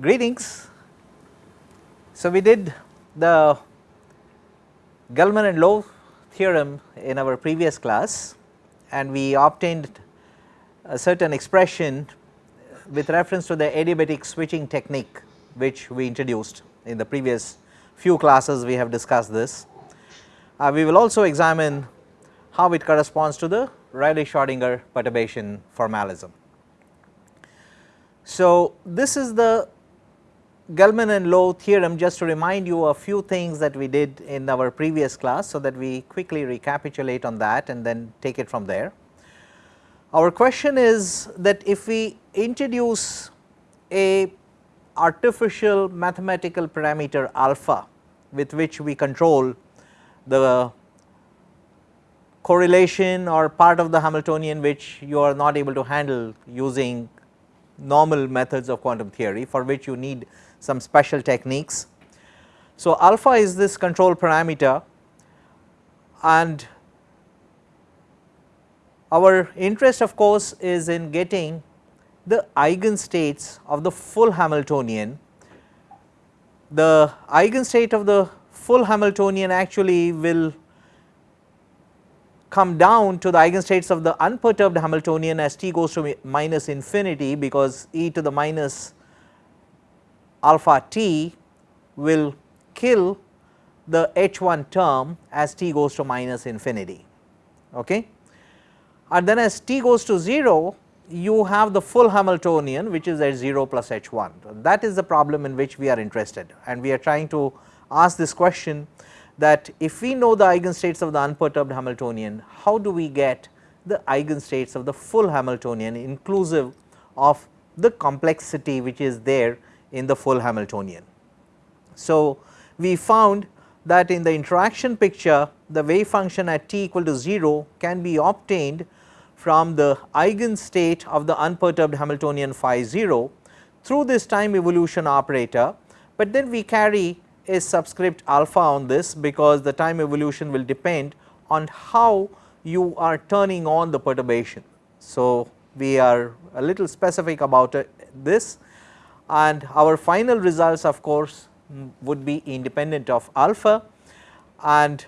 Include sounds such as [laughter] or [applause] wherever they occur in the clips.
Greetings. So, we did the Gell-Mann and Low theorem in our previous class and we obtained a certain expression with reference to the adiabatic switching technique which we introduced in the previous few classes we have discussed this. Uh, we will also examine how it corresponds to the Rayleigh-Schrodinger perturbation formalism. So, this is the Gell-Mann and Low theorem just to remind you a few things that we did in our previous class. So, that we quickly recapitulate on that and then take it from there. Our question is that if we introduce a artificial mathematical parameter alpha with which we control the correlation or part of the Hamiltonian which you are not able to handle using normal methods of quantum theory for which you need some special techniques. So, alpha is this control parameter and our interest of course is in getting the eigenstates of the full Hamiltonian. The eigenstate of the full Hamiltonian actually will come down to the eigenstates of the unperturbed Hamiltonian as t goes to minus infinity because e to the minus alpha t will kill the h1 term as t goes to minus infinity. Okay. And then as t goes to 0 you have the full Hamiltonian which is at 0 plus h1 that is the problem in which we are interested and we are trying to ask this question that if we know the eigenstates of the unperturbed Hamiltonian how do we get the eigenstates of the full Hamiltonian inclusive of the complexity which is there in the full Hamiltonian. So, we found that in the interaction picture the wave function at t equal to 0 can be obtained from the eigenstate of the unperturbed Hamiltonian phi 0 through this time evolution operator, but then we carry a subscript alpha on this because the time evolution will depend on how you are turning on the perturbation. So, we are a little specific about uh, this and our final results of course would be independent of alpha and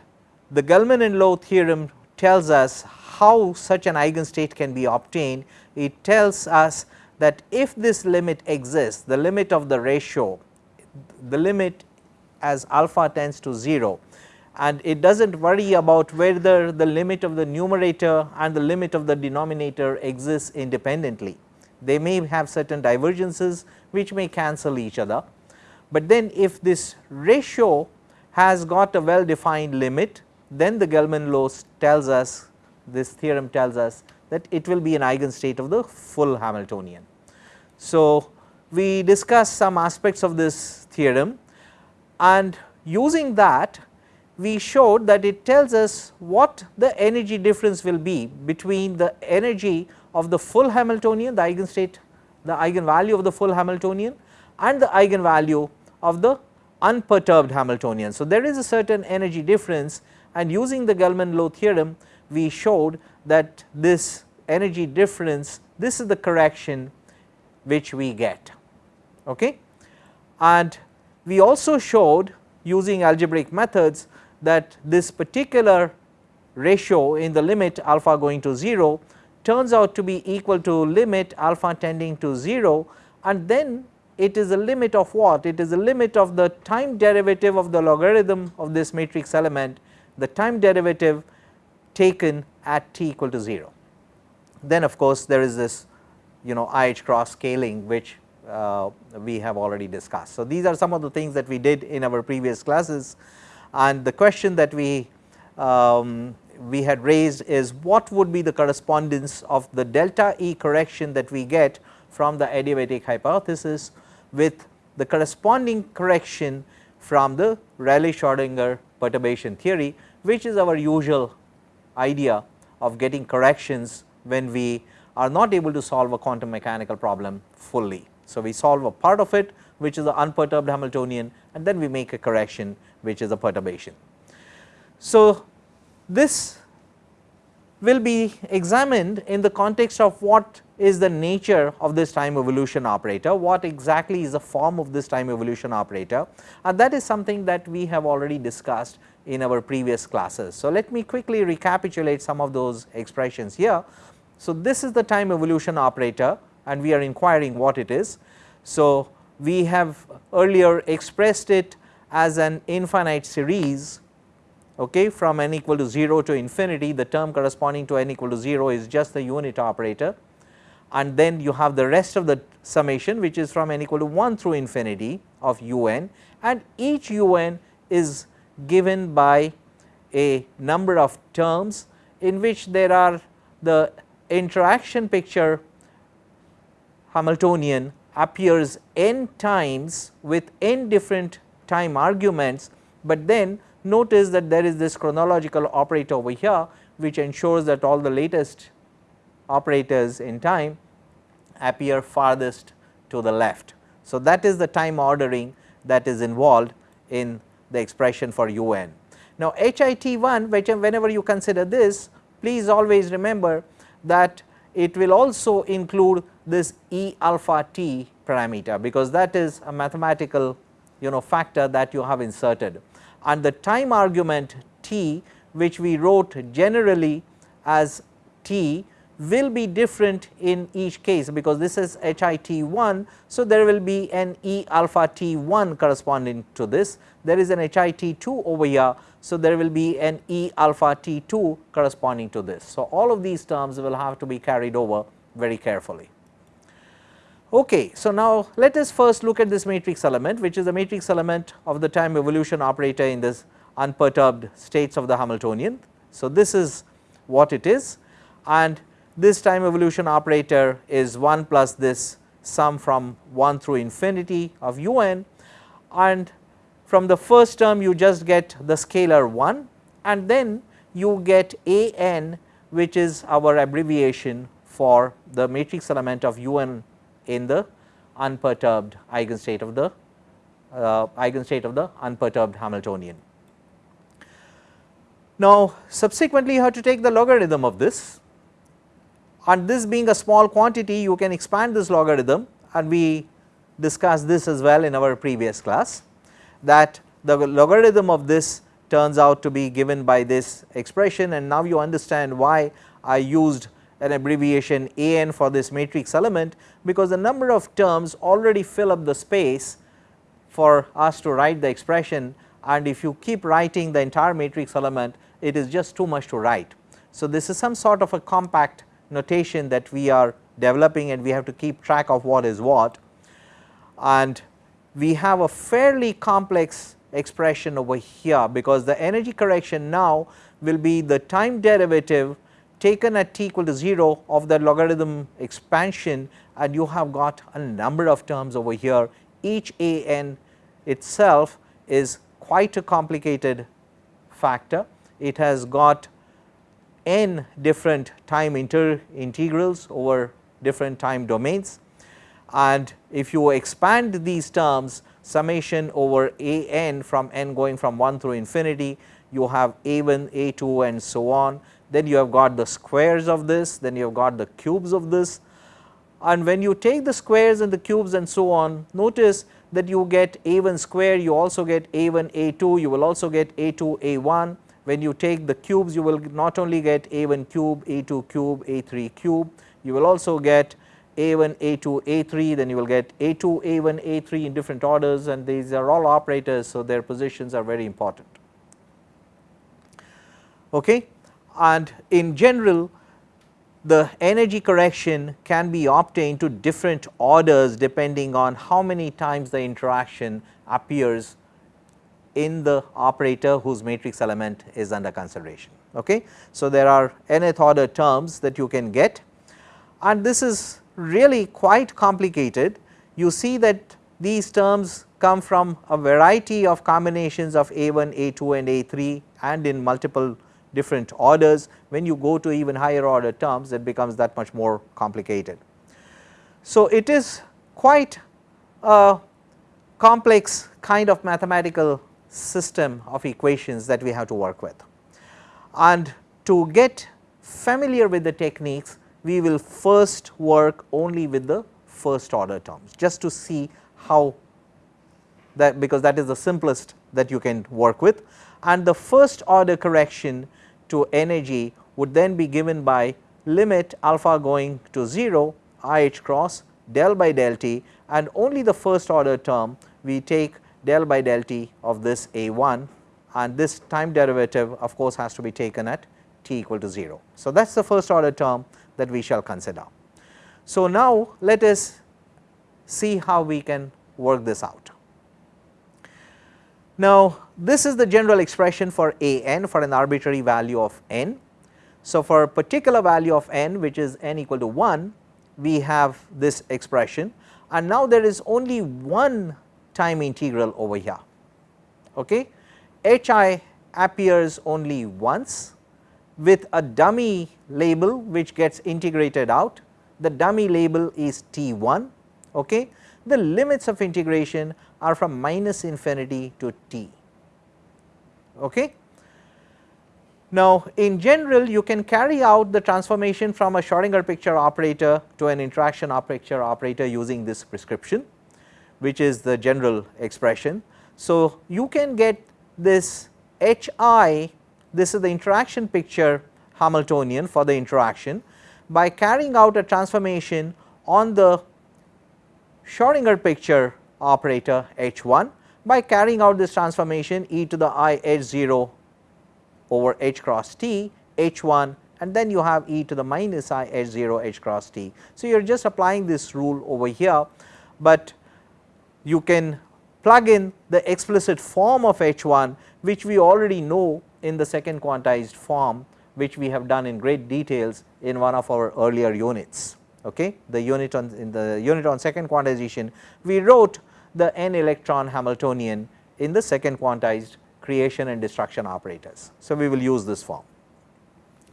the Gell-Mann and Low theorem tells us how such an eigenstate can be obtained. It tells us that if this limit exists the limit of the ratio the limit as alpha tends to 0 and it does not worry about whether the limit of the numerator and the limit of the denominator exists independently. They may have certain divergences which may cancel each other, but then if this ratio has got a well defined limit then the Gell-Mann Low tells us this theorem tells us that it will be an eigenstate of the full Hamiltonian. So, we discussed some aspects of this theorem and using that we showed that it tells us what the energy difference will be between the energy of the full Hamiltonian the eigenstate the eigenvalue of the full Hamiltonian and the eigenvalue of the unperturbed Hamiltonian. So, there is a certain energy difference and using the Gell-Mann Low theorem we showed that this energy difference this is the correction which we get. Okay. And we also showed using algebraic methods that this particular ratio in the limit alpha going to 0 turns out to be equal to limit alpha tending to 0 and then it is a limit of what? It is a limit of the time derivative of the logarithm of this matrix element, the time derivative taken at t equal to 0. Then of course, there is this you know IH cross scaling which uh, we have already discussed. So, these are some of the things that we did in our previous classes and the question that we um, we had raised is what would be the correspondence of the delta E correction that we get from the adiabatic hypothesis with the corresponding correction from the Rayleigh-Schrodinger perturbation theory which is our usual idea of getting corrections when we are not able to solve a quantum mechanical problem fully. So, we solve a part of it which is the unperturbed Hamiltonian and then we make a correction which is a perturbation. So, this will be examined in the context of what is the nature of this time evolution operator, what exactly is the form of this time evolution operator and that is something that we have already discussed in our previous classes. So, let me quickly recapitulate some of those expressions here. So, this is the time evolution operator and we are inquiring what it is. So, we have earlier expressed it as an infinite series okay, from n equal to 0 to infinity the term corresponding to n equal to 0 is just the unit operator. And then you have the rest of the summation which is from n equal to 1 through infinity of un. And each un is given by a number of terms in which there are the interaction picture Hamiltonian appears n times with n different time arguments, but then notice that there is this chronological operator over here which ensures that all the latest operators in time appear farthest to the left. So, that is the time ordering that is involved in the expression for un. Now, HIT1 whenever you consider this please always remember that it will also include this E alpha t parameter because that is a mathematical you know factor that you have inserted and the time argument t which we wrote generally as t will be different in each case because this is HIT 1. So, there will be an E alpha t 1 corresponding to this there is an HIT 2 over here. So, there will be an E alpha t 2 corresponding to this. So, all of these terms will have to be carried over very carefully. Okay, so now let us first look at this matrix element which is the matrix element of the time evolution operator in this unperturbed states of the Hamiltonian. So, this is what it is and this time evolution operator is 1 plus this sum from 1 through infinity of un and from the first term you just get the scalar 1 and then you get a n which is our abbreviation for the matrix element of un in the unperturbed eigenstate of the uh, eigenstate of the unperturbed Hamiltonian. Now, subsequently you have to take the logarithm of this. And this being a small quantity you can expand this logarithm. And we discussed this as well in our previous class that the logarithm of this turns out to be given by this expression. And now you understand why I used an abbreviation a n for this matrix element because the number of terms already fill up the space for us to write the expression and if you keep writing the entire matrix element it is just too much to write. So, this is some sort of a compact notation that we are developing and we have to keep track of what is what and we have a fairly complex expression over here because the energy correction now will be the time derivative taken at t equal to 0 of the logarithm expansion and you have got a number of terms over here. Each a n itself is quite a complicated factor. It has got n different time inter integrals over different time domains. And if you expand these terms summation over a n from n going from 1 through infinity you have a 1 a 2 and so on then you have got the squares of this then you have got the cubes of this and when you take the squares and the cubes and so on notice that you get a 1 square you also get a 1 a 2 you will also get a 2 a 1 when you take the cubes you will not only get a 1 cube, a 2 cube, a 3 cube, you will also get a 1, a 2, a 3 then you will get a 2, a 1, a 3 in different orders and these are all operators. So, their positions are very important. Okay. And in general the energy correction can be obtained to different orders depending on how many times the interaction appears in the operator whose matrix element is under consideration. Okay. So, there are nth order terms that you can get and this is really quite complicated. You see that these terms come from a variety of combinations of A1, A2 and A3 and in multiple different orders. When you go to even higher order terms it becomes that much more complicated. So, it is quite a complex kind of mathematical system of equations that we have to work with. And to get familiar with the techniques, we will first work only with the first order terms just to see how that because that is the simplest that you can work with and the first order correction to energy would then be given by limit alpha going to 0 i h cross del by del t and only the first order term we take del by del t of this a 1 and this time derivative of course has to be taken at t equal to 0. So, that is the first order term that we shall consider. So, now let us see how we can work this out. Now, this is the general expression for a n for an arbitrary value of n. So, for a particular value of n which is n equal to 1 we have this expression and now there is only one time integral over here. Okay. h i appears only once with a dummy label which gets integrated out the dummy label is t 1 okay. The limits of integration are from minus infinity to t. Okay. Now, in general you can carry out the transformation from a Schrodinger picture operator to an interaction picture operator using this prescription which is the general expression. So, you can get this H i this is the interaction picture Hamiltonian for the interaction by carrying out a transformation on the Schrodinger picture operator H 1 by carrying out this transformation e to the i h 0 over h cross t h 1 and then you have e to the minus i h 0 h cross t. So, you are just applying this rule over here, but you can plug in the explicit form of h 1 which we already know in the second quantized form which we have done in great details in one of our earlier units. Okay. The unit on in the unit on second quantization we wrote the n electron Hamiltonian in the second quantized creation and destruction operators. So, we will use this form.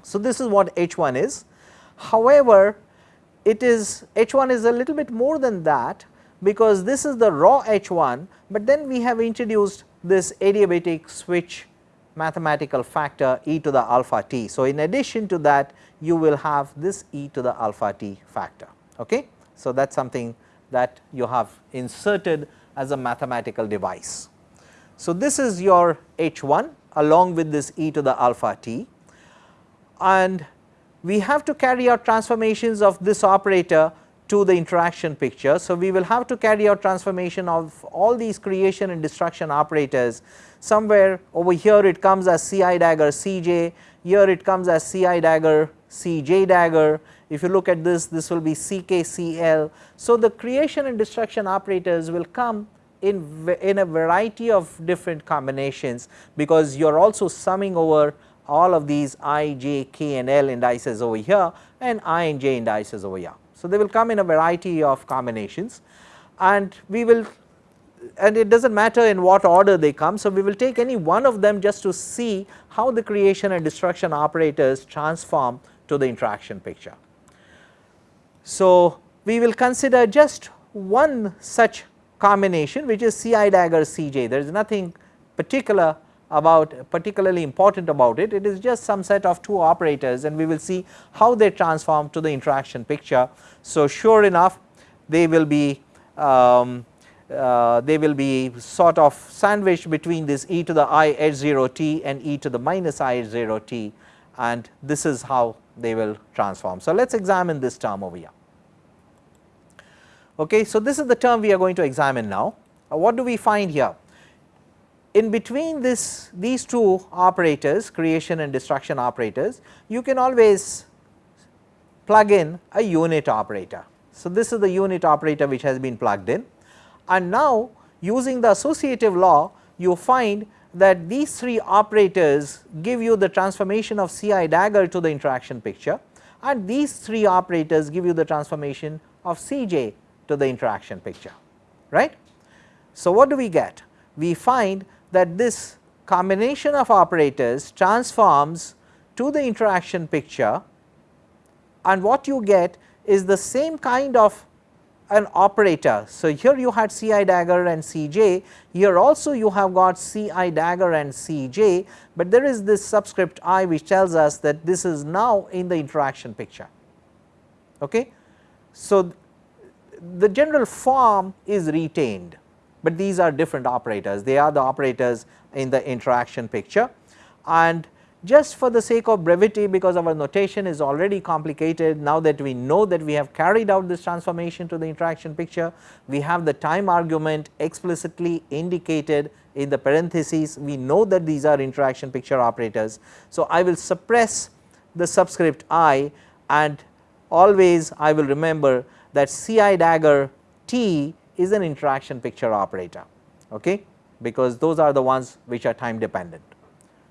So, this is what H 1 is. However, it is H 1 is a little bit more than that because this is the raw H 1, but then we have introduced this adiabatic switch mathematical factor e to the alpha t. So, in addition to that you will have this e to the alpha t factor. Okay? So, that is something that you have inserted as a mathematical device. So, this is your H 1 along with this e to the alpha t and we have to carry out transformations of this operator to the interaction picture. So, we will have to carry out transformation of all these creation and destruction operators somewhere over here it comes as C i dagger C j, here it comes as C i dagger C j dagger, if you look at this this will be C k C l. So, the creation and destruction operators will come in, in a variety of different combinations because you are also summing over all of these i, j, k and l indices over here and i and j indices over here. So, they will come in a variety of combinations and we will and it does not matter in what order they come. So, we will take any one of them just to see how the creation and destruction operators transform to the interaction picture. So, we will consider just one such combination which is C i dagger C j there is nothing particular about particularly important about it, it is just some set of two operators and we will see how they transform to the interaction picture. So, sure enough they will be um, uh, they will be sort of sandwiched between this e to the i h 0 t and e to the minus i h 0 t and this is how they will transform. So, let us examine this term over here. Okay, so, this is the term we are going to examine now. Uh, what do we find here? In between this these two operators creation and destruction operators you can always plug in a unit operator. So, this is the unit operator which has been plugged in and now using the associative law you find that these three operators give you the transformation of C i dagger to the interaction picture and these three operators give you the transformation of C j to the interaction picture right. So, what do we get? We find that this combination of operators transforms to the interaction picture and what you get is the same kind of an operator. So, here you had C i dagger and C j, here also you have got C i dagger and C j, but there is this subscript i which tells us that this is now in the interaction picture. Okay. So, the general form is retained, but these are different operators, they are the operators in the interaction picture. And just for the sake of brevity because our notation is already complicated now that we know that we have carried out this transformation to the interaction picture, we have the time argument explicitly indicated in the parentheses, we know that these are interaction picture operators. So, I will suppress the subscript i and always I will remember that C i dagger t is an interaction picture operator okay, because those are the ones which are time dependent.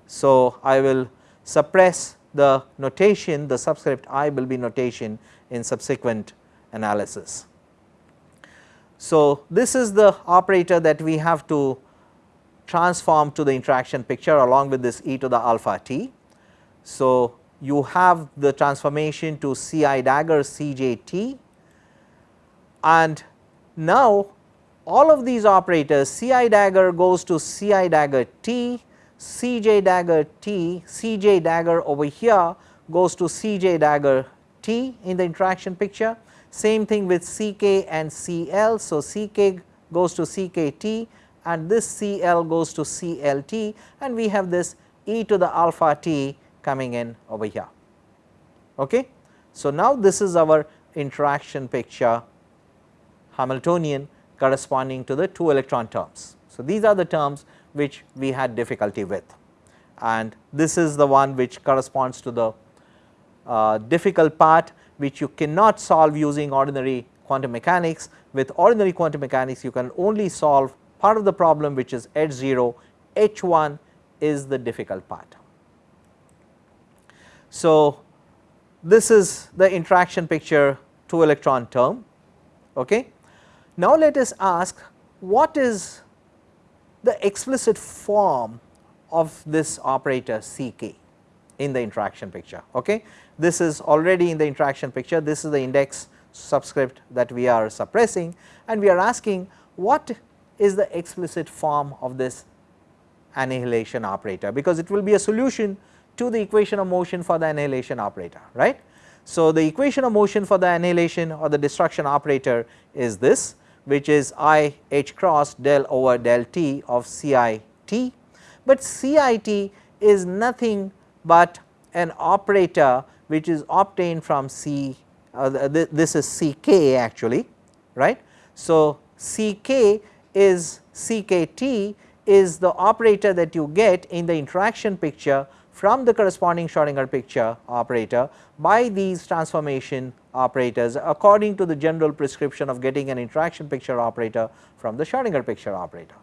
So, I will suppress the notation the subscript i will be notation in subsequent analysis. So, this is the operator that we have to transform to the interaction picture along with this e to the alpha t. So, you have the transformation to C i dagger C j t and now all of these operators C i dagger goes to C i dagger t Cj dagger T, Cj dagger over here goes to Cj dagger T in the interaction picture. Same thing with Ck and Cl. So, Ck goes to Ckt and this Cl goes to Clt and we have this e to the alpha t coming in over here. Okay. So, now this is our interaction picture Hamiltonian corresponding to the 2 electron terms. So, these are the terms which we had difficulty with and this is the one which corresponds to the uh, difficult part which you cannot solve using ordinary quantum mechanics. With ordinary quantum mechanics you can only solve part of the problem which is H 0, H 1 is the difficult part. So, this is the interaction picture 2 electron term. Okay. Now, let us ask what is the explicit form of this operator Ck in the interaction picture. Okay. This is already in the interaction picture, this is the index subscript that we are suppressing and we are asking what is the explicit form of this annihilation operator, because it will be a solution to the equation of motion for the annihilation operator, right. So, the equation of motion for the annihilation or the destruction operator is this which is i h cross del over del t of C i t, but C i t is nothing but an operator which is obtained from C uh, th this is C k actually right. So, C k is C k t is the operator that you get in the interaction picture from the corresponding Schrodinger picture operator by these transformation operators according to the general prescription of getting an interaction picture operator from the Schrodinger picture operator.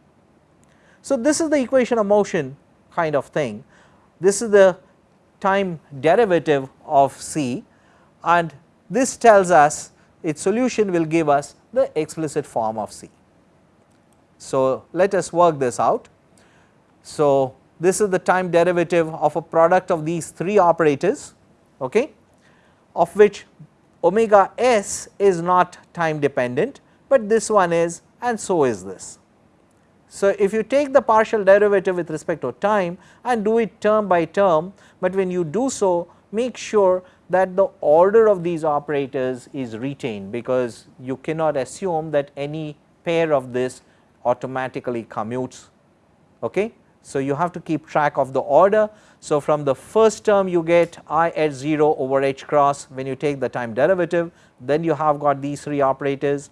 So, this is the equation of motion kind of thing. This is the time derivative of C and this tells us its solution will give us the explicit form of C. So, let us work this out. So, this is the time derivative of a product of these three operators okay, of which omega s is not time dependent, but this one is and so is this. So, if you take the partial derivative with respect to time and do it term by term, but when you do so make sure that the order of these operators is retained because you cannot assume that any pair of this automatically commutes. Okay. So, you have to keep track of the order. So, from the first term you get i h 0 over h cross when you take the time derivative then you have got these three operators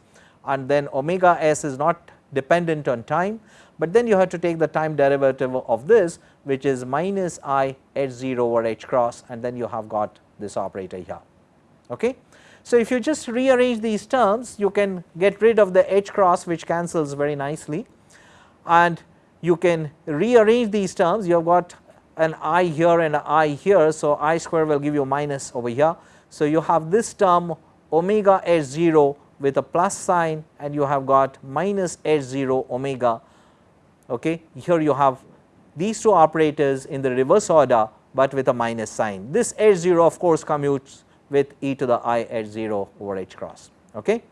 and then omega s is not dependent on time, but then you have to take the time derivative of this which is minus i h 0 over h cross and then you have got this operator here. Okay. So, if you just rearrange these terms you can get rid of the h cross which cancels very nicely and you can rearrange these terms you have got an i here and an i here. So, i square will give you minus over here. So, you have this term omega h 0 with a plus sign and you have got minus h 0 omega. Okay. Here you have these two operators in the reverse order, but with a minus sign. This h 0 of course commutes with e to the i h 0 over h cross. Okay.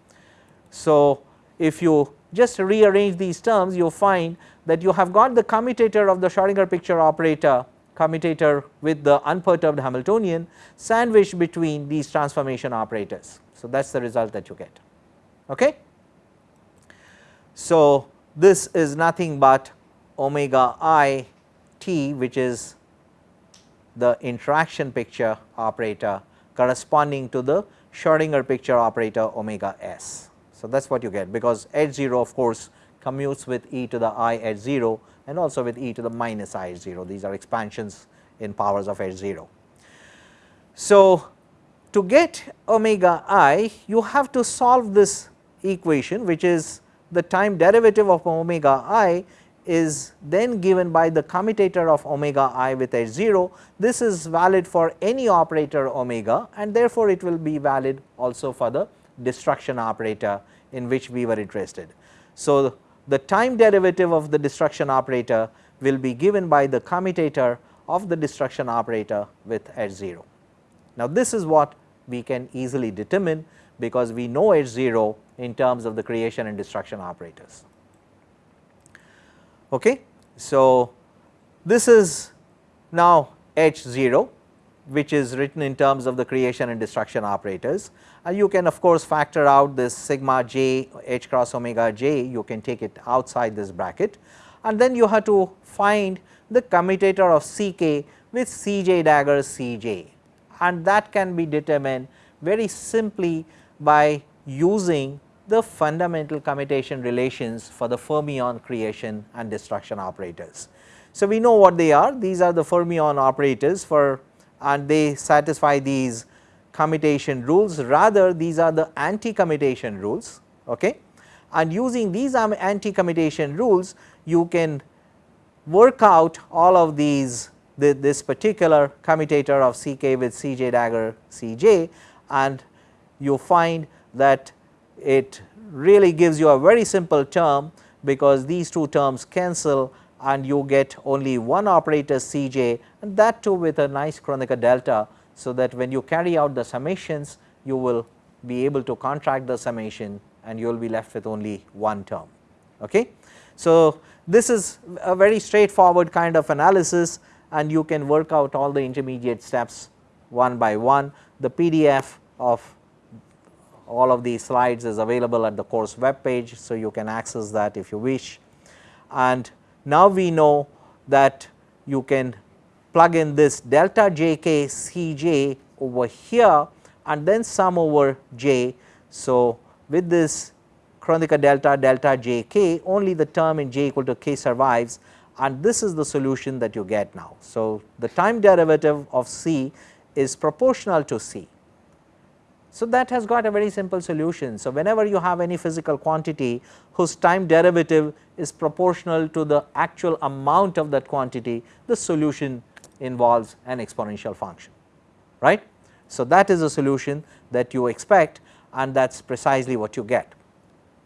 So, if you just rearrange these terms you find that you have got the commutator of the Schrodinger picture operator commutator with the unperturbed Hamiltonian sandwiched between these transformation operators. So, that is the result that you get. Okay? So, this is nothing but omega i t which is the interaction picture operator corresponding to the Schrodinger picture operator omega s. So, that is what you get because h 0 of course commutes with e to the i h 0 and also with e to the minus i 0 these are expansions in powers of h 0. So, to get omega i you have to solve this equation which is the time derivative of omega i is then given by the commutator of omega i with h 0. This is valid for any operator omega and therefore, it will be valid also for the destruction operator in which we were interested. So, the time derivative of the destruction operator will be given by the commutator of the destruction operator with h 0. Now, this is what we can easily determine because we know h 0 in terms of the creation and destruction operators. Okay. So, this is now H 0 which is written in terms of the creation and destruction operators you can of course factor out this sigma j h cross omega j. You can take it outside this bracket. And then you have to find the commutator of C k with C j dagger C j and that can be determined very simply by using the fundamental commutation relations for the fermion creation and destruction operators. So, we know what they are. These are the fermion operators for and they satisfy these commutation rules rather these are the anti commutation rules okay. and using these anti commutation rules you can work out all of these the, this particular commutator of C k with C j dagger C j and you find that it really gives you a very simple term because these two terms cancel and you get only one operator C j and that too with a nice Kronecker delta. So, that when you carry out the summations you will be able to contract the summation and you will be left with only one term. Okay. So, this is a very straightforward kind of analysis and you can work out all the intermediate steps one by one. The PDF of all of these slides is available at the course web page. So, you can access that if you wish and now we know that you can plug in this delta j k c j over here and then sum over j. So, with this Kronecker delta delta j k only the term in j equal to k survives and this is the solution that you get now. So, the time derivative of c is proportional to c so, that has got a very simple solution. So, whenever you have any physical quantity whose time derivative is proportional to the actual amount of that quantity, the solution involves an exponential function, right. So, that is a solution that you expect and that is precisely what you get.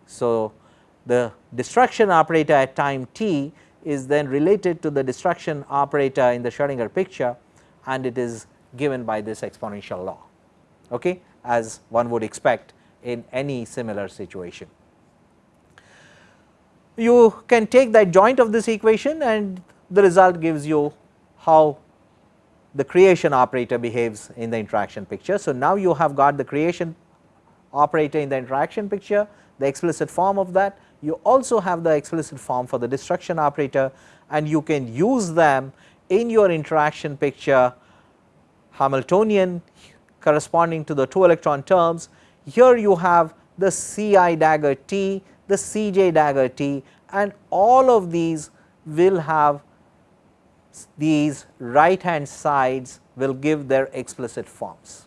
So, the destruction operator at time t is then related to the destruction operator in the Schrodinger picture and it is given by this exponential law. Okay as one would expect in any similar situation. You can take the adjoint of this equation and the result gives you how the creation operator behaves in the interaction picture. So, now you have got the creation operator in the interaction picture, the explicit form of that. You also have the explicit form for the destruction operator and you can use them in your interaction picture Hamiltonian corresponding to the 2 electron terms. Here you have the C i dagger T, the C j dagger T and all of these will have these right hand sides will give their explicit forms.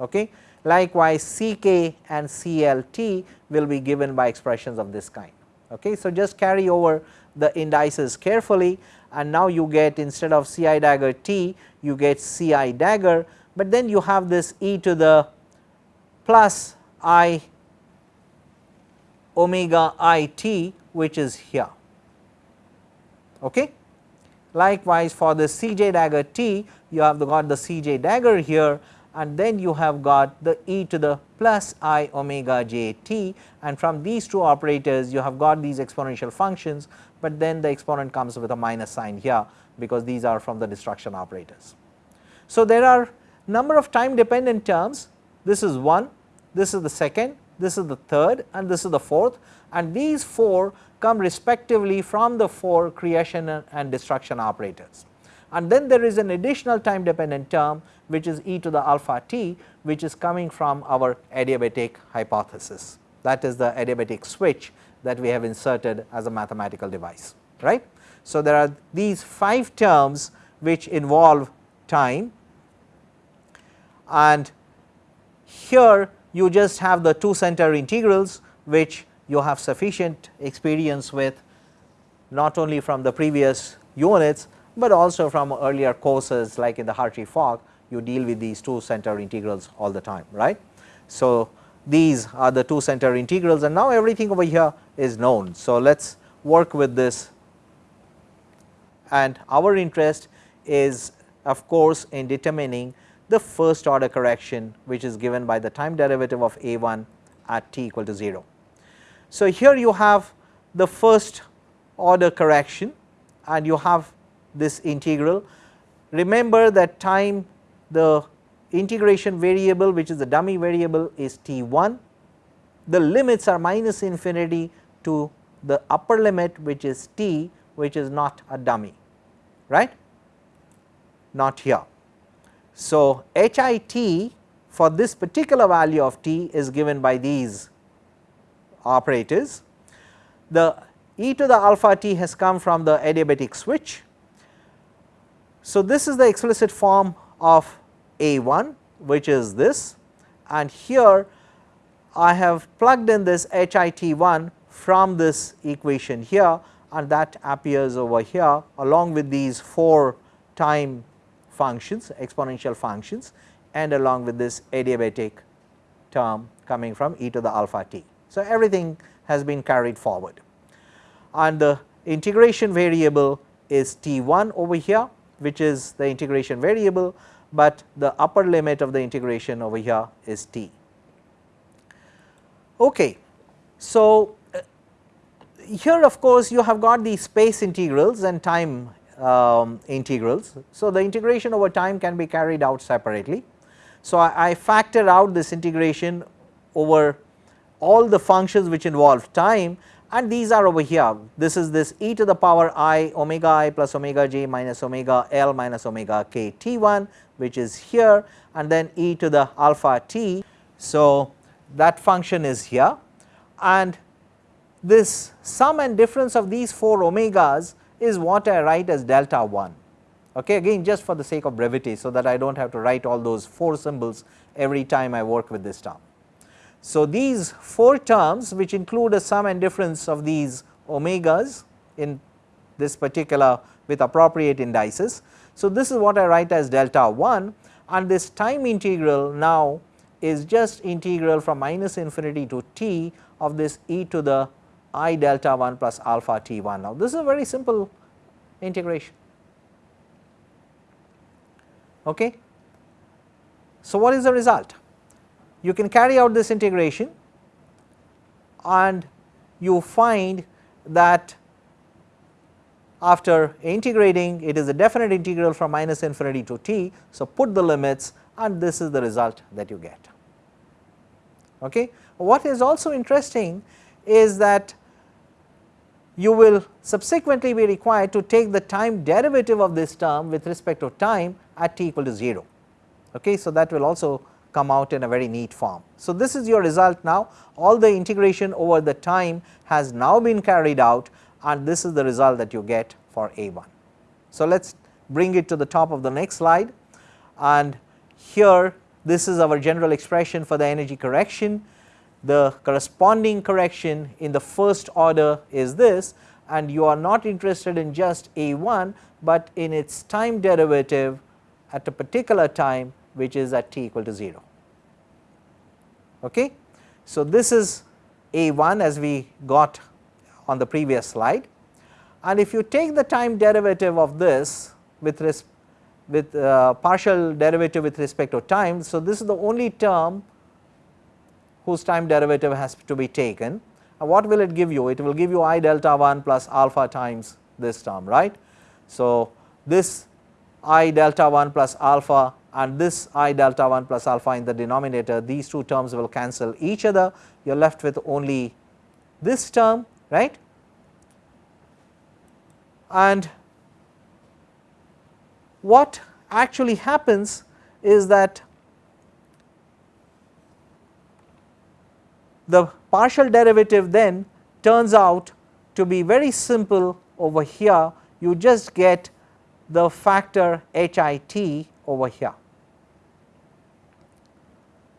Okay. Likewise, C k and C l t will be given by expressions of this kind. Okay. So, just carry over the indices carefully and now you get instead of C i dagger t you get C i dagger but then you have this e to the plus i omega i t which is here. Okay. Likewise, for the c j dagger t you have got the c j dagger here and then you have got the e to the plus i omega j t. And from these two operators you have got these exponential functions, but then the exponent comes with a minus sign here because these are from the destruction operators. So, there are number of time dependent terms. This is one, this is the second, this is the third and this is the fourth and these 4 come respectively from the 4 creation and destruction operators. And then there is an additional time dependent term which is e to the alpha t which is coming from our adiabatic hypothesis that is the adiabatic switch that we have inserted as a mathematical device right. So, there are these 5 terms which involve time and here you just have the two center integrals which you have sufficient experience with not only from the previous units, but also from earlier courses like in the Hartree-Fock you deal with these two center integrals all the time right. So, these are the two center integrals and now everything over here is known. So, let us work with this and our interest is of course in determining the first order correction which is given by the time derivative of a 1 at t equal to 0. So, here you have the first order correction and you have this integral. Remember that time the integration variable which is the dummy variable is t 1, the limits are minus infinity to the upper limit which is t which is not a dummy right not here. So, HIT for this particular value of t is given by these operators. The e to the alpha t has come from the adiabatic switch. So, this is the explicit form of A 1 which is this and here I have plugged in this HIT 1 from this equation here and that appears over here along with these 4 time functions exponential functions and along with this adiabatic term coming from e to the alpha t. So, everything has been carried forward and the integration variable is t 1 over here which is the integration variable, but the upper limit of the integration over here is t. Okay. So, uh, here of course, you have got the space integrals and time um, integrals. So, the integration over time can be carried out separately. So, I, I factor out this integration over all the functions which involve time and these are over here. This is this e to the power i omega i plus omega j minus omega l minus omega k t 1 which is here and then e to the alpha t. So, that function is here and this sum and difference of these 4 omegas is what I write as delta 1 okay again just for the sake of brevity so that I do not have to write all those 4 symbols every time I work with this term. So, these 4 terms which include a sum and difference of these omegas in this particular with appropriate indices. So, this is what I write as delta 1 and this time integral now is just integral from minus infinity to t of this e to the i delta 1 plus alpha t 1. Now, this is a very simple integration. Okay. So, what is the result? You can carry out this integration and you find that after integrating it is a definite integral from minus infinity to t. So, put the limits and this is the result that you get. Okay. What is also interesting is that you will subsequently be required to take the time derivative of this term with respect to time at t equal to 0. Okay. So, that will also come out in a very neat form. So, this is your result now all the integration over the time has now been carried out and this is the result that you get for A 1. So, let us bring it to the top of the next slide and here this is our general expression for the energy correction the corresponding correction in the first order is this and you are not interested in just a 1, but in its time derivative at a particular time which is at t equal to 0. Okay. So, this is a 1 as we got on the previous slide and if you take the time derivative of this with respect with uh, partial derivative with respect to time. So, this is the only term whose time derivative has to be taken. And what will it give you? It will give you i delta 1 plus alpha times this term right. So, this i delta 1 plus alpha and this i delta 1 plus alpha in the denominator these two terms will cancel each other you are left with only this term right and what actually happens is that the partial derivative then turns out to be very simple over here you just get the factor HIT over here.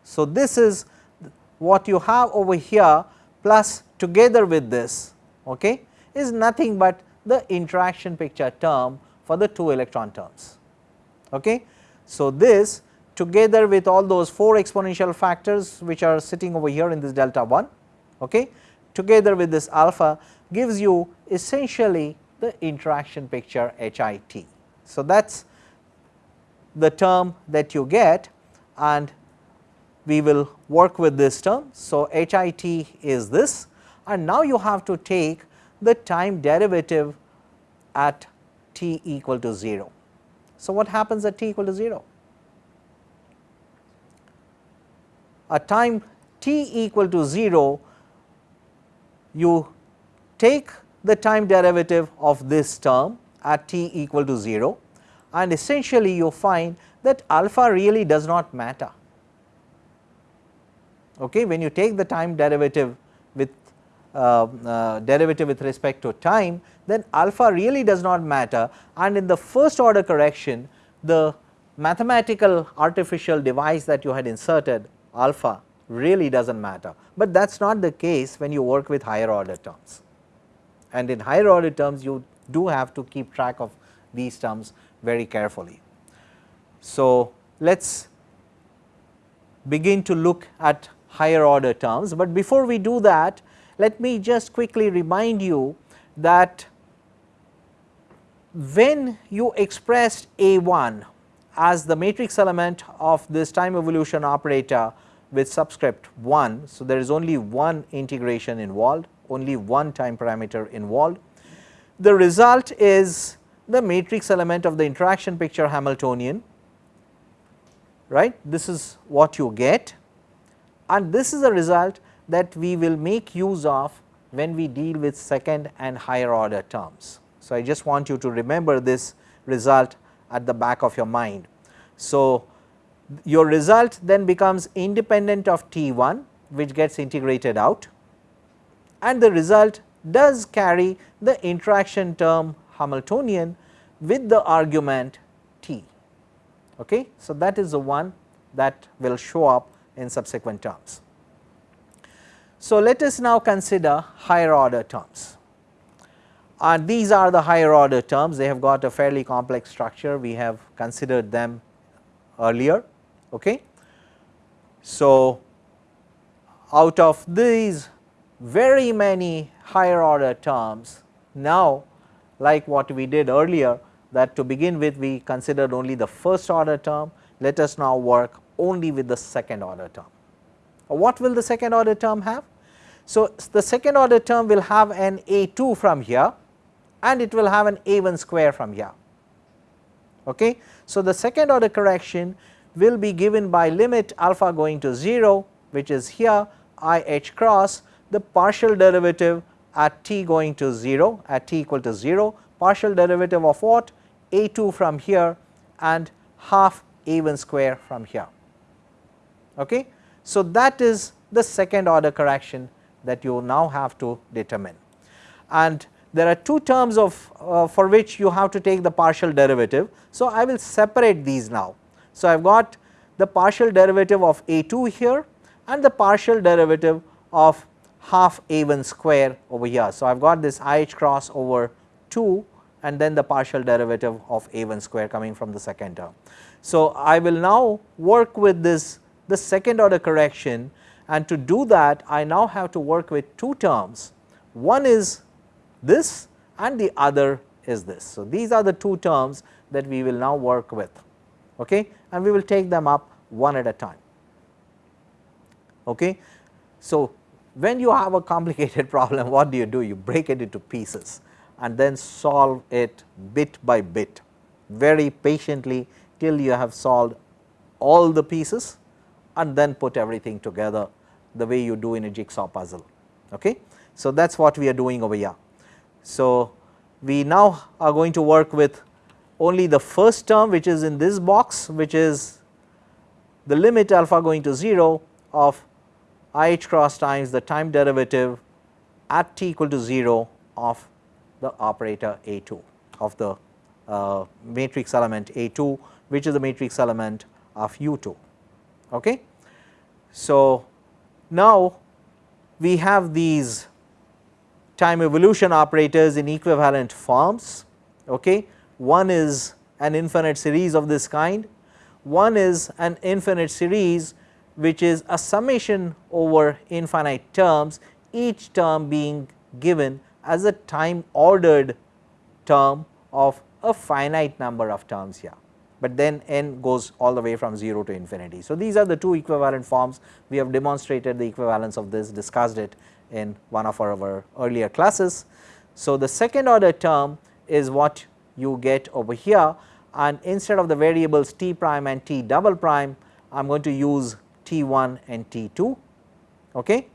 So, this is what you have over here plus together with this okay, is nothing but the interaction picture term for the 2 electron terms. Okay. So, this together with all those 4 exponential factors which are sitting over here in this delta 1 okay, together with this alpha gives you essentially the interaction picture HIT. So, that is the term that you get and we will work with this term. So, HIT is this and now you have to take the time derivative at t equal to 0. So, what happens at t equal to 0? At time t equal to 0, you take the time derivative of this term at t equal to 0 and essentially you find that alpha really does not matter. Okay, when you take the time derivative with uh, uh, derivative with respect to time then alpha really does not matter and in the first order correction the mathematical artificial device that you had inserted alpha really does not matter, but that is not the case when you work with higher order terms. And in higher order terms you do have to keep track of these terms very carefully. So, let us begin to look at higher order terms, but before we do that let me just quickly remind you that when you expressed A 1 as the matrix element of this time evolution operator with subscript 1. So, there is only one integration involved, only one time parameter involved. The result is the matrix element of the interaction picture Hamiltonian, right. This is what you get and this is a result that we will make use of when we deal with second and higher order terms. So, I just want you to remember this result at the back of your mind. So, your result then becomes independent of T 1 which gets integrated out and the result does carry the interaction term Hamiltonian with the argument T. Okay. So, that is the one that will show up in subsequent terms. So, let us now consider higher order terms and these are the higher order terms they have got a fairly complex structure we have considered them earlier. Okay. So, out of these very many higher order terms now like what we did earlier that to begin with we considered only the first order term let us now work only with the second order term. What will the second order term have? So, the second order term will have an a 2 from here and it will have an a 1 square from here. Okay. So, the second order correction will be given by limit alpha going to 0 which is here i h cross the partial derivative at t going to 0 at t equal to 0 partial derivative of what a 2 from here and half a 1 square from here. Okay. So, that is the second order correction that you now have to determine. And there are two terms of uh, for which you have to take the partial derivative. So, I will separate these now. So, I have got the partial derivative of a 2 here and the partial derivative of half a 1 square over here. So, I have got this i h cross over 2 and then the partial derivative of a 1 square coming from the second term. So, I will now work with this the second order correction and to do that I now have to work with two terms one is this and the other is this. So, these are the two terms that we will now work with okay? And we will take them up one at a time. Okay? So, when you have a complicated [laughs] problem what do you do? You break it into pieces and then solve it bit by bit very patiently till you have solved all the pieces and then put everything together the way you do in a jigsaw puzzle. Okay? So, that is what we are doing over here. So, we now are going to work with only the first term which is in this box which is the limit alpha going to 0 of i h cross times the time derivative at t equal to 0 of the operator A 2 of the uh, matrix element A 2 which is the matrix element of U 2. Okay. So, now we have these time evolution operators in equivalent forms. Okay. One is an infinite series of this kind, one is an infinite series which is a summation over infinite terms each term being given as a time ordered term of a finite number of terms here, but then n goes all the way from 0 to infinity. So, these are the two equivalent forms we have demonstrated the equivalence of this discussed it in one of our, our earlier classes. So, the second order term is what you get over here and instead of the variables t prime and t double prime I am going to use t 1 and t 2. Okay.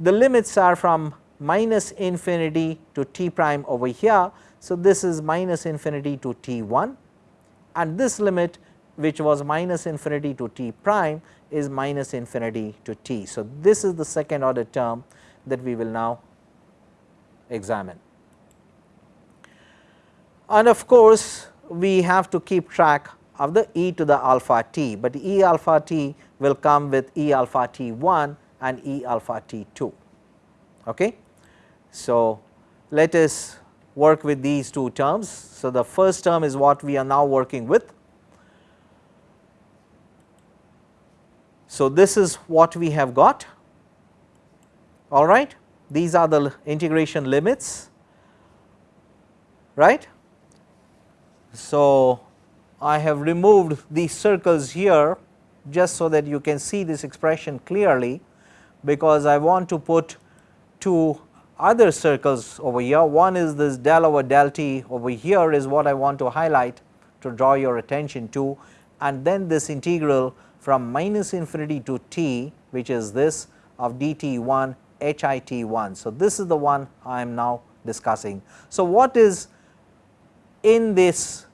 The limits are from minus infinity to t prime over here. So, this is minus infinity to t 1 and this limit which was minus infinity to t prime is minus infinity to t. So, this is the second order term that we will now examine. And of course, we have to keep track of the e to the alpha t, but e alpha t will come with e alpha t 1 and e alpha t 2. Okay. So, let us work with these two terms. So, the first term is what we are now working with. So, this is what we have got all right. These are the integration limits right. So, I have removed these circles here just so that you can see this expression clearly because I want to put two other circles over here. One is this del over del t over here is what I want to highlight to draw your attention to and then this integral from minus infinity to t which is this of dt 1 HIT 1. So, this is the one I am now discussing. So, what is in this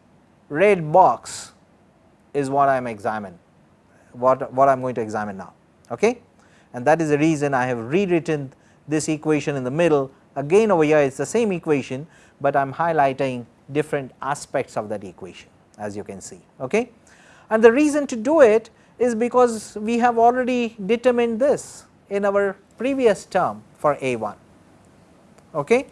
red box is what I am examining, what, what I am going to examine now. Okay? And that is the reason I have rewritten this equation in the middle again over here it is the same equation, but I am highlighting different aspects of that equation as you can see. Okay? And the reason to do it is because we have already determined this in our previous term for A 1. Okay?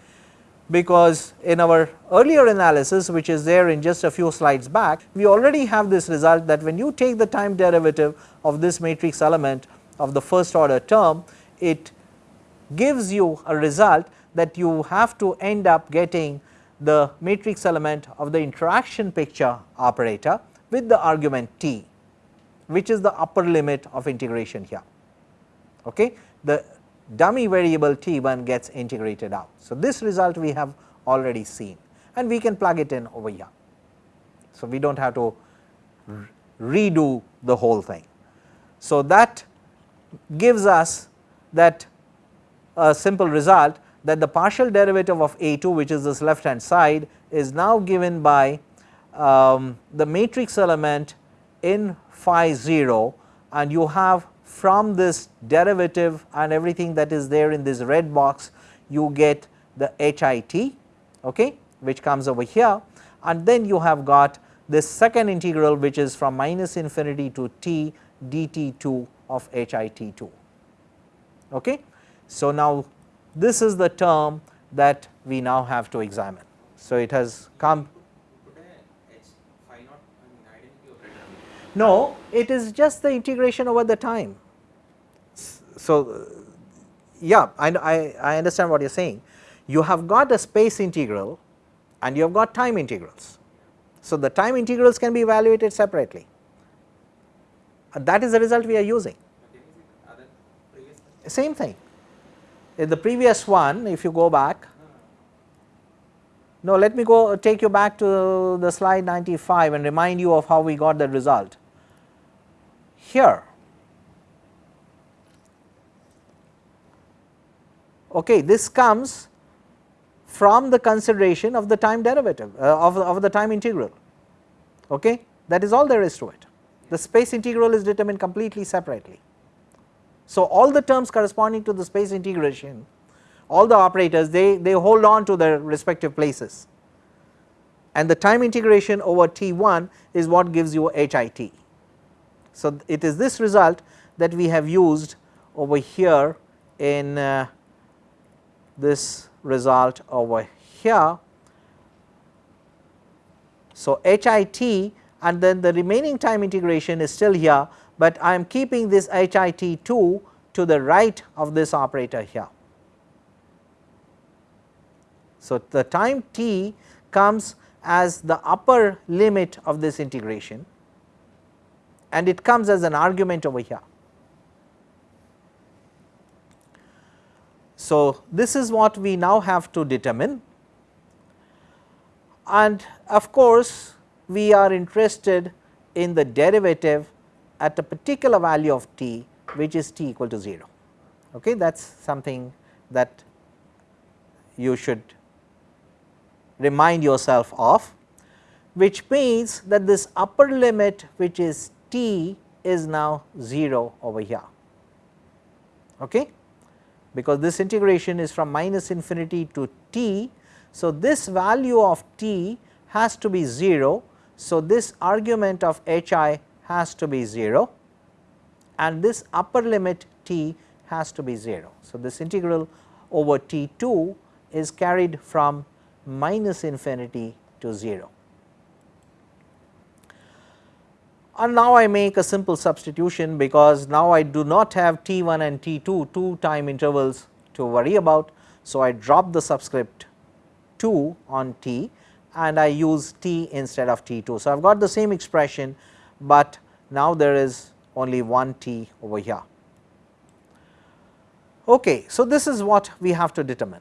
Because in our earlier analysis which is there in just a few slides back, we already have this result that when you take the time derivative of this matrix element of the first order term, it gives you a result that you have to end up getting the matrix element of the interaction picture operator with the argument t which is the upper limit of integration here. Okay. The dummy variable t 1 gets integrated out. So, this result we have already seen and we can plug it in over here. So, we do not have to redo the whole thing. So, that gives us that a simple result that the partial derivative of a 2 which is this left hand side is now given by um, the matrix element in phi 0 and you have from this derivative and everything that is there in this red box you get the HIT okay, which comes over here and then you have got this second integral which is from minus infinity to t dt 2 of HIT 2. Okay. So, now this is the term that we now have to examine. So, it has come No, it is just the integration over the time so yeah I, I, I understand what you are saying. You have got a space integral and you have got time integrals So, the time integrals can be evaluated separately and that is the result we are using. Same thing. In the previous one if you go back, no let me go take you back to the slide 95 and remind you of how we got the result. Here. Okay, this comes from the consideration of the time derivative uh, of, of the time integral. Okay that is all there is to it. The space integral is determined completely separately. So all the terms corresponding to the space integration all the operators they they hold on to their respective places. And the time integration over t1 is what gives you hit so it is this result that we have used over here in uh, this result over here. So, HIT and then the remaining time integration is still here, but I am keeping this HIT 2 to the right of this operator here. So, the time t comes as the upper limit of this integration and it comes as an argument over here. So, this is what we now have to determine and of course, we are interested in the derivative at a particular value of t which is t equal to 0 okay that is something that you should remind yourself of which means that this upper limit which is t is now 0 over here okay because this integration is from minus infinity to t. So, this value of t has to be 0. So, this argument of h i has to be 0 and this upper limit t has to be 0. So, this integral over t 2 is carried from minus infinity to 0. And now I make a simple substitution because now I do not have T 1 and T 2 two time intervals to worry about. So, I drop the subscript 2 on T and I use T instead of T 2. So, I have got the same expression, but now there is only one T over here. Okay, so this is what we have to determine.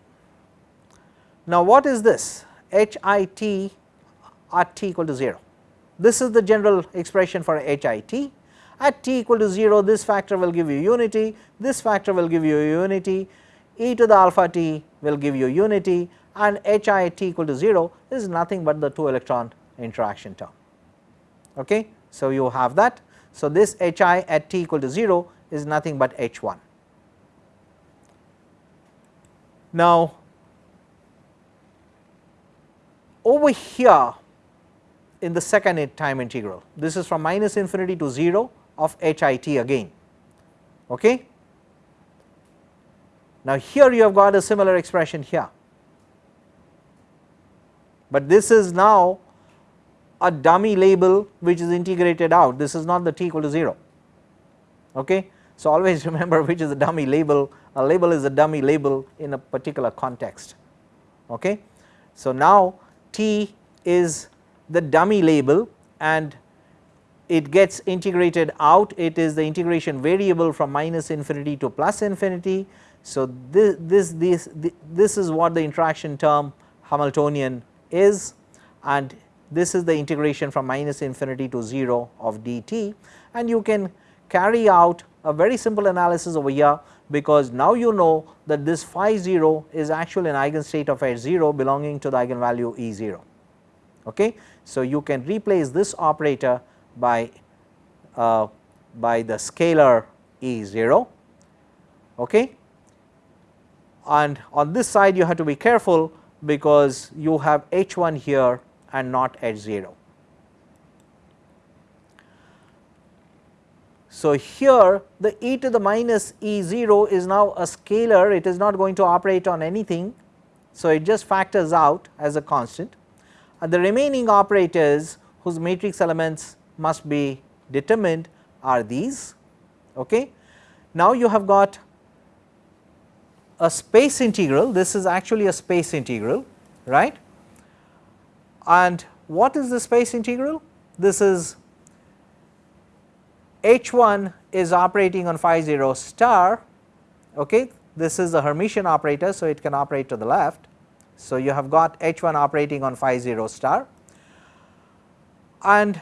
Now, what is this H i t at t equal to 0? This is the general expression for HIT. At t equal to 0 this factor will give you unity, this factor will give you unity, e to the alpha t will give you unity and HIT equal to 0 is nothing but the 2 electron interaction term. Okay. So, you have that. So, this HI at t equal to 0 is nothing but H1. Now, over here in the second time integral. This is from minus infinity to 0 of h i t again. Okay. Now, here you have got a similar expression here, but this is now a dummy label which is integrated out this is not the t equal to 0. Okay. So, always [laughs] remember which is a dummy label a label is a dummy label in a particular context. Okay. So, now t is the dummy label and it gets integrated out it is the integration variable from minus infinity to plus infinity. So, this, this, this, this is what the interaction term Hamiltonian is and this is the integration from minus infinity to 0 of dt and you can carry out a very simple analysis over here because now you know that this phi 0 is actually an eigenstate of h 0 belonging to the eigenvalue E 0. Okay. So, you can replace this operator by uh, by the scalar E 0 okay. and on this side you have to be careful because you have H 1 here and not H 0. So, here the e to the minus E 0 is now a scalar it is not going to operate on anything. So, it just factors out as a constant and the remaining operators whose matrix elements must be determined are these. Okay. Now, you have got a space integral this is actually a space integral right and what is the space integral? This is h 1 is operating on phi 0 star, okay. this is the Hermitian operator. So, it can operate to the left. So, you have got h 1 operating on phi 0 star and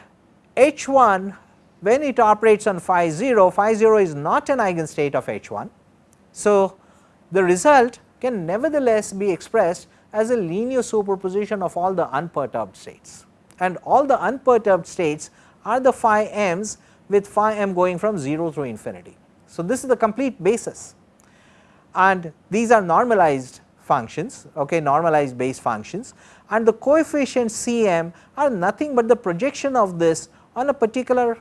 h 1 when it operates on phi 0, phi 0 is not an eigenstate of h 1. So, the result can nevertheless be expressed as a linear superposition of all the unperturbed states and all the unperturbed states are the phi m's with phi m going from 0 through infinity. So, this is the complete basis and these are normalized functions okay normalized base functions and the coefficients C m are nothing but the projection of this on a particular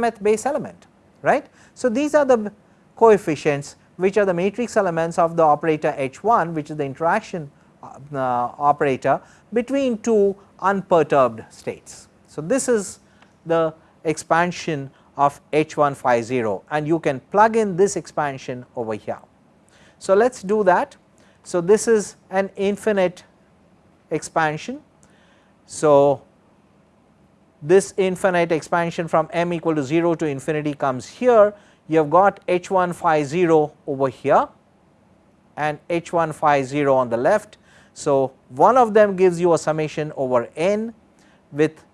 mth base element right. So, these are the coefficients which are the matrix elements of the operator H 1 which is the interaction uh, operator between two unperturbed states. So, this is the expansion of H 1 phi 0 and you can plug in this expansion over here. So, let us do that. So, this is an infinite expansion. So, this infinite expansion from m equal to 0 to infinity comes here you have got h 1 phi 0 over here and h 1 phi 0 on the left. So, one of them gives you a summation over n with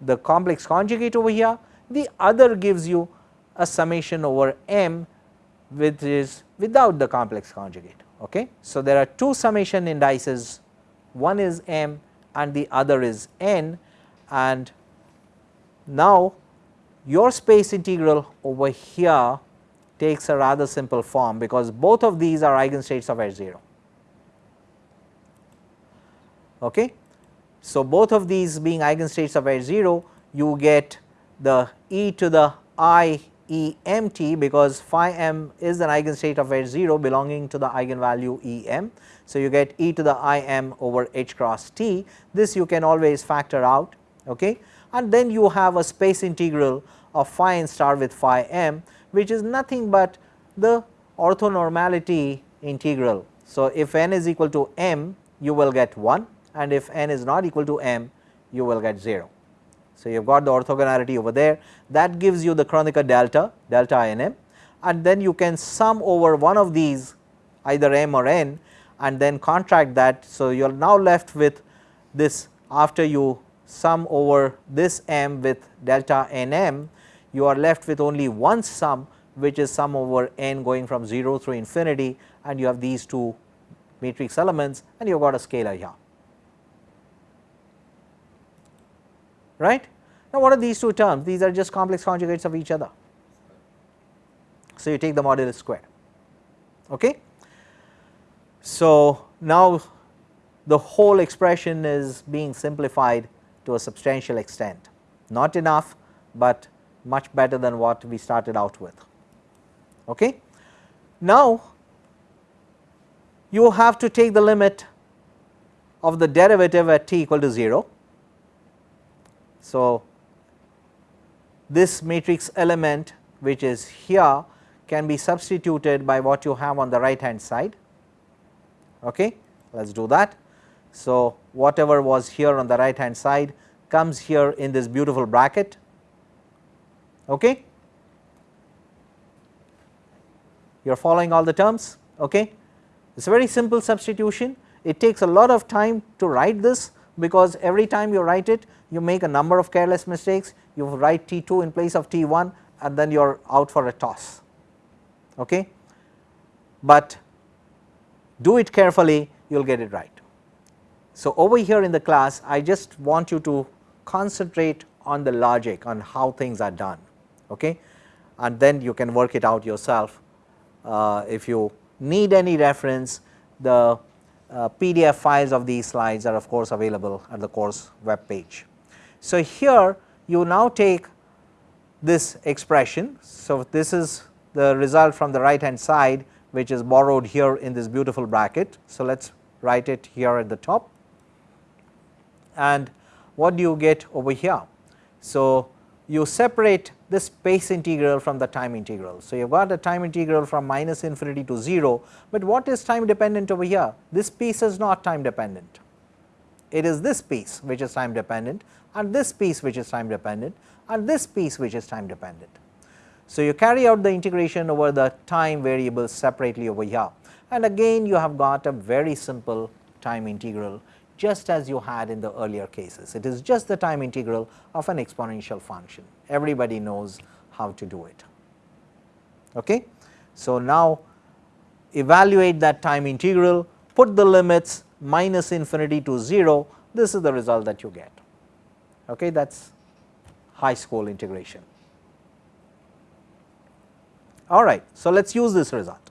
the complex conjugate over here the other gives you a summation over m which is without the complex conjugate. Okay. So, there are two summation indices one is m and the other is n and now your space integral over here takes a rather simple form because both of these are eigenstates of H 0. Okay. So, both of these being eigenstates of H 0 you get the e to the i e m t because phi m is an eigenstate of H 0 belonging to the eigenvalue e m. So, you get e to the i m over h cross t this you can always factor out okay. and then you have a space integral of phi n star with phi m which is nothing but the orthonormality integral. So, if n is equal to m you will get 1 and if n is not equal to m you will get 0. So, you have got the orthogonality over there that gives you the Kronecker delta, delta n m and then you can sum over one of these either m or n and then contract that. So, you are now left with this after you sum over this m with delta n m you are left with only one sum which is sum over n going from 0 through infinity and you have these two matrix elements and you have got a scalar here. Right. Now, what are these two terms? These are just complex conjugates of each other. So, you take the modulus square. Okay. So, now the whole expression is being simplified to a substantial extent, not enough, but much better than what we started out with. Okay. Now, you have to take the limit of the derivative at t equal to 0 so, this matrix element which is here can be substituted by what you have on the right hand side. Okay. Let us do that. So, whatever was here on the right hand side comes here in this beautiful bracket. Okay. You are following all the terms. Okay. It is a very simple substitution. It takes a lot of time to write this because every time you write it you make a number of careless mistakes you write T 2 in place of T 1 and then you are out for a toss. Okay. But do it carefully you will get it right. So, over here in the class I just want you to concentrate on the logic on how things are done okay and then you can work it out yourself. Uh, if you need any reference the uh, PDF files of these slides are of course available at the course web page. So, here you now take this expression. So, this is the result from the right hand side which is borrowed here in this beautiful bracket. So, let us write it here at the top and what do you get over here? So, you separate the space integral from the time integral. So, you have got a time integral from minus infinity to 0, but what is time dependent over here? This piece is not time dependent. it is this piece which is time dependent and this piece which is time dependent and this piece which is time dependent. So, you carry out the integration over the time variables separately over here and again you have got a very simple time integral just as you had in the earlier cases. It is just the time integral of an exponential function. Everybody knows how to do it. Okay? So, now evaluate that time integral, put the limits minus infinity to 0, this is the result that you get. Okay? That is high school integration. All right. So, let us use this result.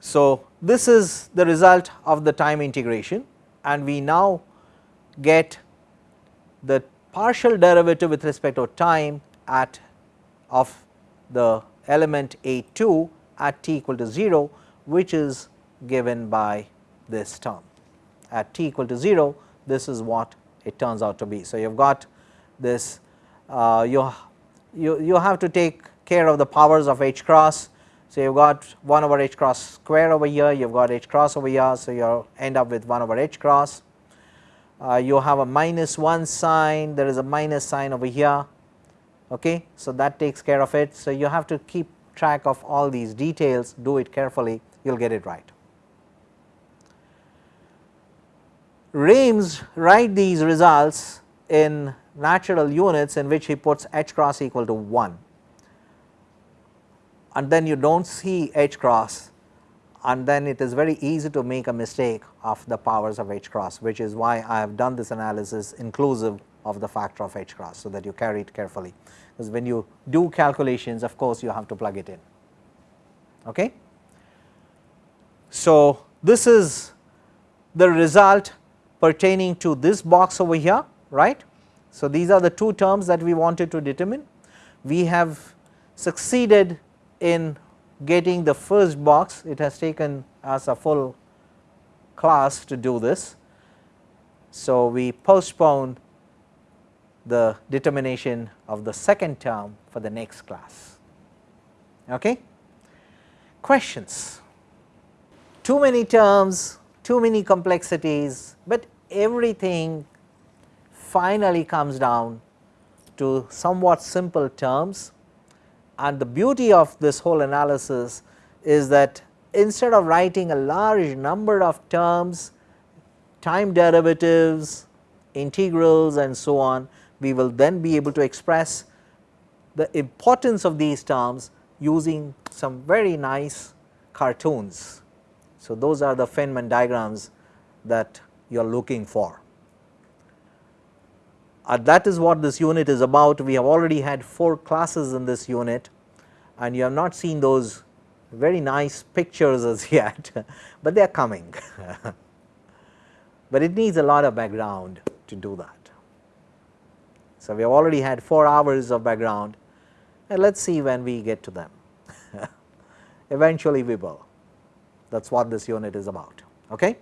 So, this is the result of the time integration and we now get the partial derivative with respect to time at of the element A 2 at t equal to 0 which is given by this term. At t equal to 0 this is what it turns out to be. So, you have got this uh, you, you, you have to take care of the powers of h cross. So, you have got 1 over h cross square over here, you have got h cross over here. So, you end up with 1 over h cross. Uh, you have a minus 1 sign, there is a minus sign over here. Okay. So, that takes care of it. So, you have to keep track of all these details, do it carefully, you will get it right. Raimes write these results in natural units in which he puts h cross equal to 1 and then you do not see h cross and then it is very easy to make a mistake of the powers of h cross which is why I have done this analysis inclusive of the factor of h cross. So, that you carry it carefully because when you do calculations of course, you have to plug it in. Okay. So, this is the result pertaining to this box over here right. So, these are the two terms that we wanted to determine. We have succeeded in getting the first box, it has taken us a full class to do this. So, we postpone the determination of the second term for the next class. Okay? Questions? Too many terms, too many complexities, but everything finally comes down to somewhat simple terms and the beauty of this whole analysis is that instead of writing a large number of terms, time derivatives, integrals and so on, we will then be able to express the importance of these terms using some very nice cartoons. So, those are the Feynman diagrams that you are looking for. Uh, that is what this unit is about. We have already had 4 classes in this unit and you have not seen those very nice pictures as [laughs] yet, but they are coming. [laughs] but it needs a lot of background to do that. So, we have already had 4 hours of background and let us see when we get to them. [laughs] Eventually we will, that is what this unit is about. Okay?